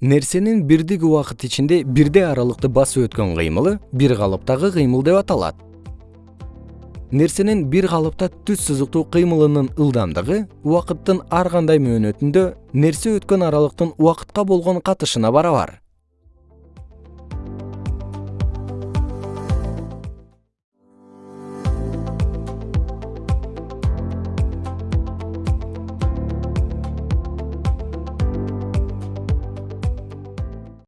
нерсенин бирдик убакыт ичинде бирдей аралыкты басып өткөн кыймылы бир калыптагы кыймыл деп аталат. Нерсенин бир калыпта түз сызыктуу кыймылынын ылдамдыгы убакыттын ар кандай мөөнөтүндө нерсе өткөн аралыктын убакытка болгон катышына барабар.